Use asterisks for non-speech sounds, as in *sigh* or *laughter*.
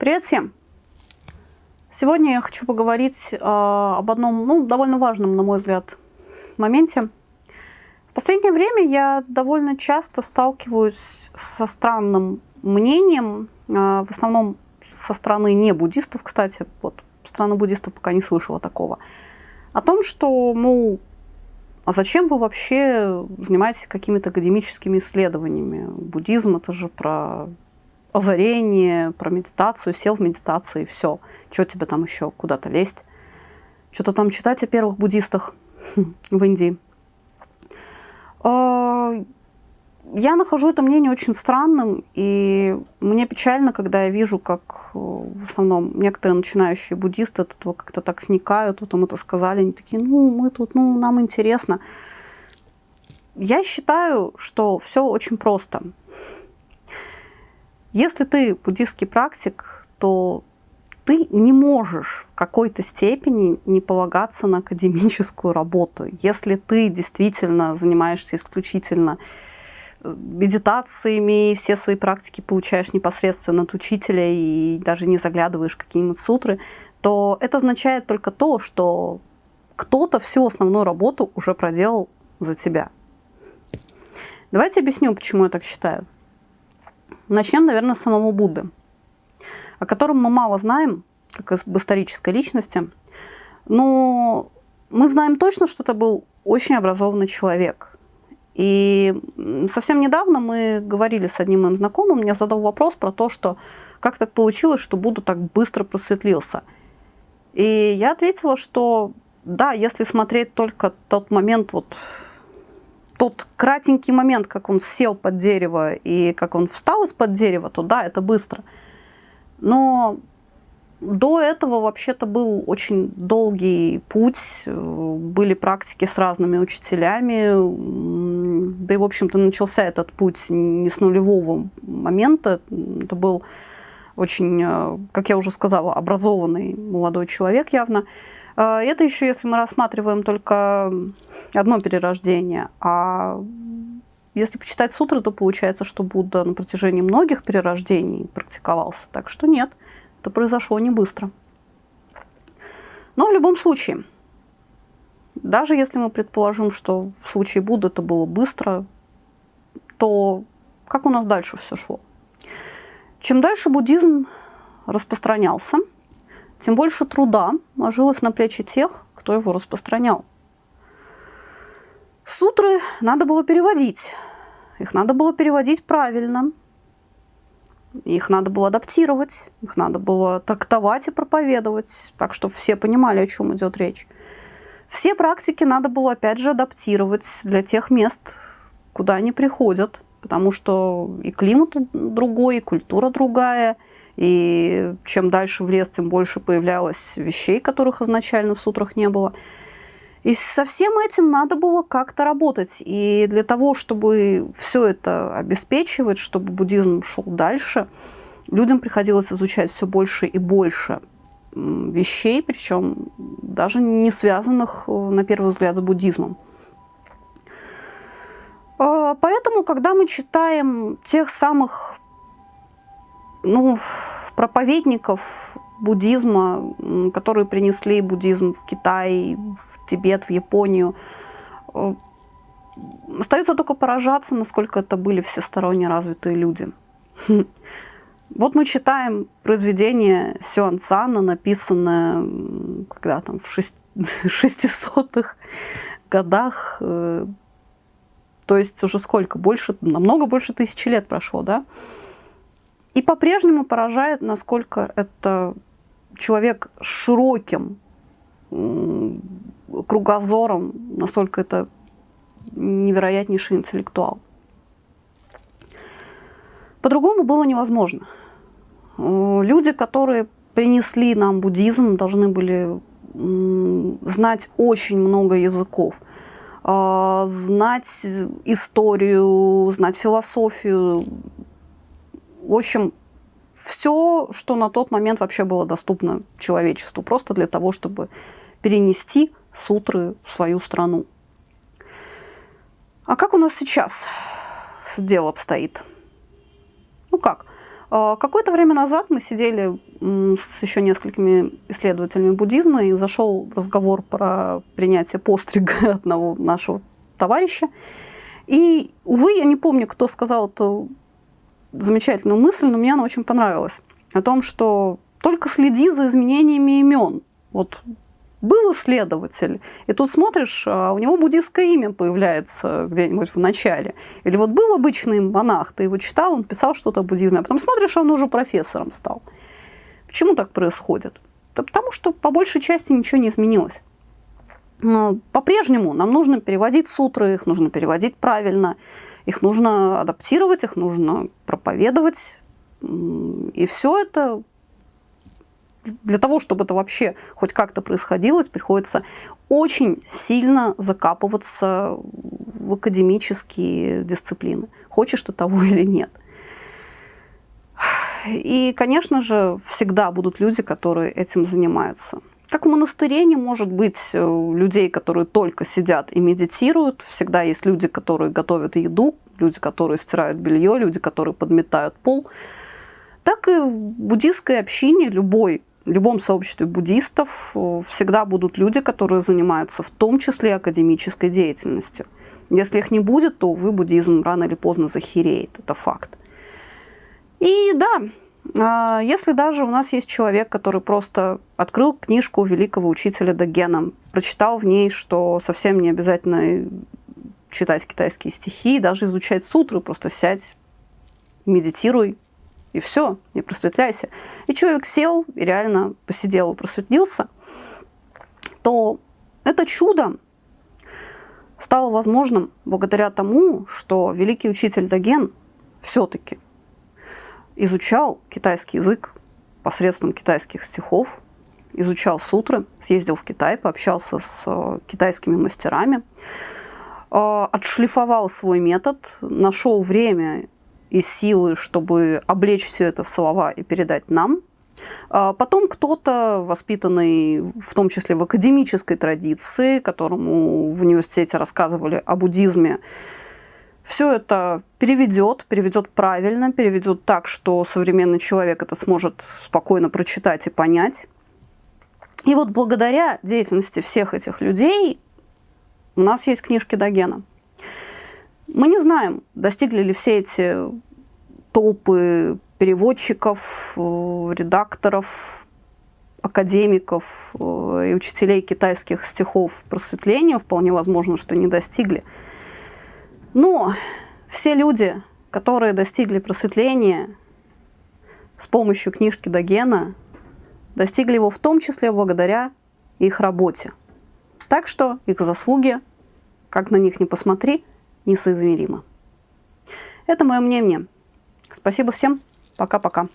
Привет всем! Сегодня я хочу поговорить э, об одном ну, довольно важном, на мой взгляд, моменте. В последнее время я довольно часто сталкиваюсь со странным мнением, э, в основном со стороны не буддистов, кстати, вот страны буддистов пока не слышала такого, о том, что, мол, а зачем вы вообще занимаетесь какими-то академическими исследованиями? Буддизм это же про озарение, про медитацию, сел в медитации, все. Что тебе там еще куда-то лезть? Что-то там читать о первых буддистах *laughs* в Индии. А, я нахожу это мнение очень странным, и мне печально, когда я вижу, как э, в основном некоторые начинающие буддисты от этого как-то так сникают, вот им это сказали, они такие, ну, мы тут, ну, нам интересно. Я считаю, что все очень просто. Если ты буддийский практик, то ты не можешь в какой-то степени не полагаться на академическую работу. Если ты действительно занимаешься исключительно э, медитациями, все свои практики получаешь непосредственно от учителя и даже не заглядываешь какие-нибудь сутры, то это означает только то, что кто-то всю основную работу уже проделал за тебя. Давайте объясню, почему я так считаю. Начнем, наверное, с самого Будды, о котором мы мало знаем, как об исторической личности, но мы знаем точно, что это был очень образованный человек. И совсем недавно мы говорили с одним моим знакомым, мне задал вопрос про то, что как так получилось, что Будда так быстро просветлился. И я ответила, что да, если смотреть только тот момент вот тот кратенький момент, как он сел под дерево и как он встал из-под дерева, то да, это быстро. Но до этого вообще-то был очень долгий путь, были практики с разными учителями, да и, в общем-то, начался этот путь не с нулевого момента, это был очень, как я уже сказала, образованный молодой человек явно. А, это еще, если мы рассматриваем только одно перерождение. А если почитать сутры, то получается, что Будда на протяжении многих перерождений практиковался. Так что нет, это произошло не быстро. Но в любом случае, даже если мы предположим, что в случае Будды это было быстро, то как у нас дальше все шло? Чем дальше буддизм распространялся, тем больше труда ложилось на плечи тех, кто его распространял. Сутры надо было переводить. Их надо было переводить правильно. Их надо было адаптировать, их надо было трактовать и проповедовать, так, чтобы все понимали, о чем идет речь. Все практики надо было, опять же, адаптировать для тех мест, куда они приходят, потому что и климат другой, и культура другая – и чем дальше в лес, тем больше появлялось вещей, которых изначально в сутрах не было. И со всем этим надо было как-то работать. И для того, чтобы все это обеспечивать, чтобы буддизм шел дальше, людям приходилось изучать все больше и больше вещей, причем даже не связанных, э, на первый взгляд, с буддизмом. А, поэтому, когда мы читаем тех самых ну, проповедников буддизма, которые принесли буддизм в Китай, в Тибет, в Японию, э, остается только поражаться, насколько это были всесторонне развитые люди. *laughs* Вот мы читаем произведение Сюан Цана, написанное когда там в 600-х *laughs* годах, э, то есть уже сколько, больше, намного больше тысячи лет прошло, да? И по-прежнему поражает, насколько это человек с широким кругозором, насколько это невероятнейший интеллектуал. По-другому было невозможно. Люди, которые принесли нам буддизм, должны были знать очень много языков, а, знать историю, знать философию, в общем, все, что на тот момент вообще было доступно человечеству, просто для того, чтобы перенести сутры в свою страну. А как у нас сейчас дело обстоит? Ну как? А, какое-то время назад мы сидели с еще несколькими исследователями буддизма и зашел разговор про принятие пострига *laughs* одного нашего товарища. И, увы, я не помню, кто сказал эту замечательную мысль, но мне она очень понравилась. О том, что только следи за изменениями имен. Вот был исследователь, и тут смотришь, а у него буддийское имя появляется где-нибудь в начале. Или вот был обычный монах, ты его читал, он писал что-то о буддизме, а потом смотришь, он уже профессором стал. Почему так происходит? Да потому что по большей части ничего не изменилось. По-прежнему нам нужно переводить сутры, их нужно переводить правильно, их нужно адаптировать, их нужно проповедовать. И все это для того, чтобы это вообще хоть как-то происходило, приходится очень сильно закапываться в академические дисциплины. Хочешь ты того *laughs* или нет. И, конечно же, всегда будут люди, которые этим занимаются. Как в монастыре не может быть э, людей, которые только сидят и медитируют. Всегда есть люди, которые готовят еду, люди, которые стирают белье, люди, которые подметают пол. Так и в буддийской общине любой в любом сообществе буддистов э, всегда будут люди, которые занимаются в том числе академической деятельностью. Если их не будет, то, вы буддизм рано или поздно захереет. Это факт. И да, если даже у нас есть человек, который просто открыл книжку великого учителя Дагена, прочитал в ней, что совсем не обязательно читать китайские стихи, даже изучать сутры, просто сядь, медитируй, и все, и просветляйся. И человек сел и реально посидел и просветлился, то это чудо стало возможным благодаря тому, что великий учитель Даген все-таки изучал китайский язык посредством китайских стихов, изучал сутры, съездил в Китай, пообщался с э, китайскими мастерами, э, отшлифовал свой метод, нашел время и силы, чтобы облечь все это в слова и передать нам. А потом кто-то, воспитанный в том числе в академической традиции, которому в университете рассказывали о буддизме, все это переведет, переведет правильно, переведет так, что современный человек это сможет спокойно прочитать и понять. И вот благодаря деятельности всех этих людей у нас есть книжки Дагена. Мы не знаем, достигли ли все эти толпы переводчиков, э, редакторов, академиков э, и учителей китайских стихов просветления, вполне возможно, что не достигли. Но все люди, которые достигли просветления с помощью книжки Дагена, достигли его в том числе благодаря их работе. Так что их заслуги, как на них не посмотри, несоизмеримы. Это мое мнение. Спасибо всем. Пока-пока.